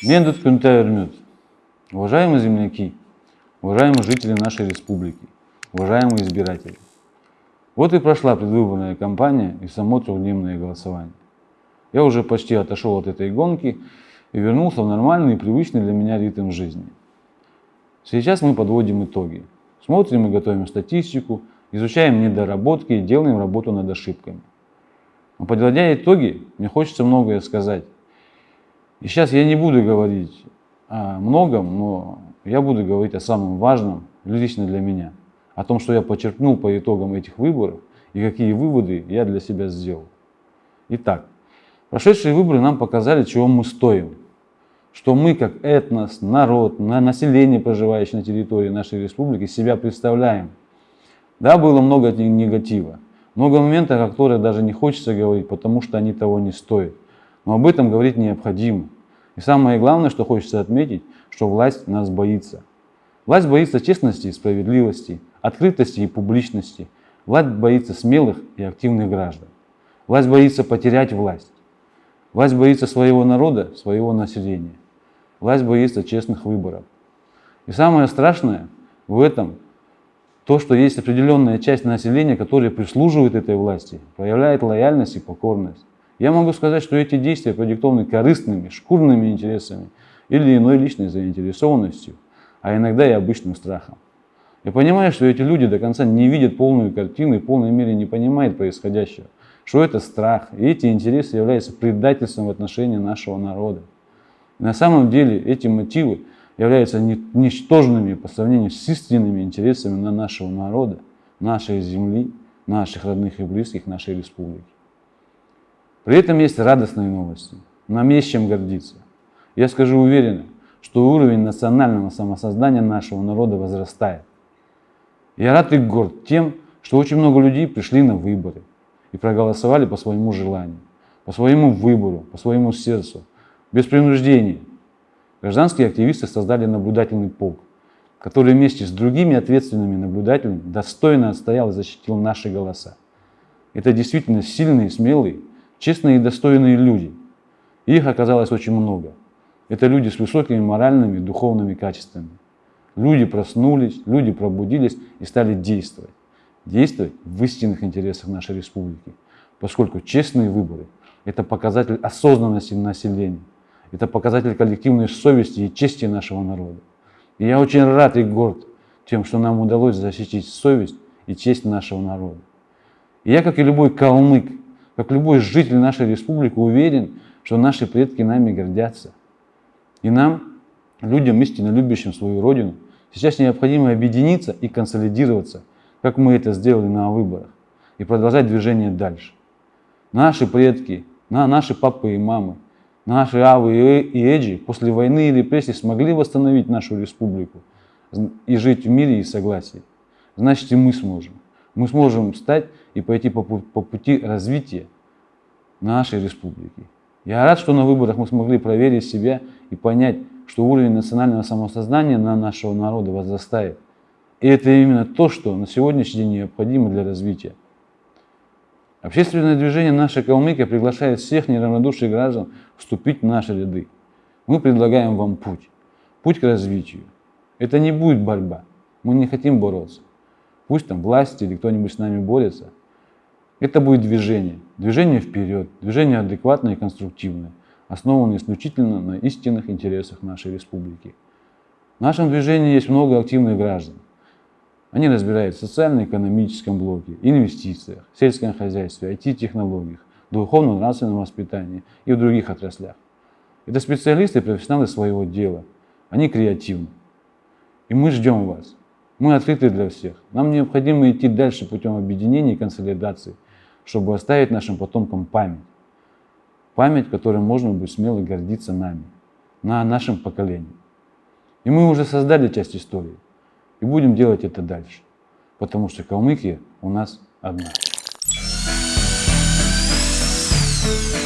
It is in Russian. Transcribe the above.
Мендут Кюнтаермют. Уважаемые земляки, уважаемые жители нашей республики, уважаемые избиратели. Вот и прошла предвыборная кампания и само трехдневное голосование. Я уже почти отошел от этой гонки и вернулся в нормальный и привычный для меня ритм жизни. Сейчас мы подводим итоги. Смотрим и готовим статистику, изучаем недоработки и делаем работу над ошибками. Но подводя итоги, мне хочется многое сказать. И сейчас я не буду говорить о многом, но я буду говорить о самом важном лично для меня. О том, что я подчеркнул по итогам этих выборов и какие выводы я для себя сделал. Итак, прошедшие выборы нам показали, чего мы стоим. Что мы, как этнос, народ, население, проживающее на территории нашей республики, себя представляем. Да, было много негатива. Много моментов, о которых даже не хочется говорить, потому что они того не стоят. Но об этом говорить необходимо. И самое главное, что хочется отметить, что власть нас боится. Власть боится честности и справедливости, открытости и публичности. Власть боится смелых и активных граждан. Власть боится потерять власть. Власть боится своего народа, своего населения. Власть боится честных выборов. И самое страшное в этом то, что есть определенная часть населения, которая прислуживает этой власти, проявляет лояльность и покорность. Я могу сказать, что эти действия продиктованы корыстными, шкурными интересами или иной личной заинтересованностью, а иногда и обычным страхом. Я понимаю, что эти люди до конца не видят полную картину и в полной мере не понимают происходящего, что это страх, и эти интересы являются предательством в отношении нашего народа. И на самом деле эти мотивы являются ничтожными по сравнению с истинными интересами на нашего народа, нашей земли, наших родных и близких, нашей республики. При этом есть радостные новости. Нам есть чем гордиться. Я скажу уверенно, что уровень национального самосоздания нашего народа возрастает. Я рад и горд тем, что очень много людей пришли на выборы и проголосовали по своему желанию, по своему выбору, по своему сердцу, без принуждения, Гражданские активисты создали наблюдательный полк, который вместе с другими ответственными наблюдателями достойно отстоял и защитил наши голоса. Это действительно сильные, смелые, честные и достойные люди. их оказалось очень много. Это люди с высокими моральными и духовными качествами. Люди проснулись, люди пробудились и стали действовать. Действовать в истинных интересах нашей республики, поскольку честные выборы – это показатель осознанности населения. Это показатель коллективной совести и чести нашего народа. И я очень рад и горд тем, что нам удалось защитить совесть и честь нашего народа. И я, как и любой калмык, как любой житель нашей республики, уверен, что наши предки нами гордятся. И нам, людям, истинно любящим свою родину, сейчас необходимо объединиться и консолидироваться, как мы это сделали на выборах, и продолжать движение дальше. Наши предки, наши папы и мамы – Наши Авы и Эджи после войны и репрессий смогли восстановить нашу республику и жить в мире и согласии. Значит, и мы сможем. Мы сможем встать и пойти по, по пути развития нашей республики. Я рад, что на выборах мы смогли проверить себя и понять, что уровень национального самосознания на нашего народа возрастает. И это именно то, что на сегодняшний день необходимо для развития. Общественное движение «Наша Калмыкия» приглашает всех неравнодушных граждан вступить в наши ряды. Мы предлагаем вам путь, путь к развитию. Это не будет борьба, мы не хотим бороться. Пусть там власти или кто-нибудь с нами борется. Это будет движение, движение вперед, движение адекватное и конструктивное, основанное исключительно на истинных интересах нашей республики. В нашем движении есть много активных граждан. Они разбираются в социально-экономическом блоке, инвестициях, сельском хозяйстве, IT-технологиях, духовно-нравственном воспитании и в других отраслях. Это специалисты и профессионалы своего дела. Они креативны. И мы ждем вас. Мы открыты для всех. Нам необходимо идти дальше путем объединения и консолидации, чтобы оставить нашим потомкам память. Память, которой можно будет смело гордиться нами, на нашем поколении. И мы уже создали часть истории. И будем делать это дальше. Потому что Калмыкия у нас одна. Thank you.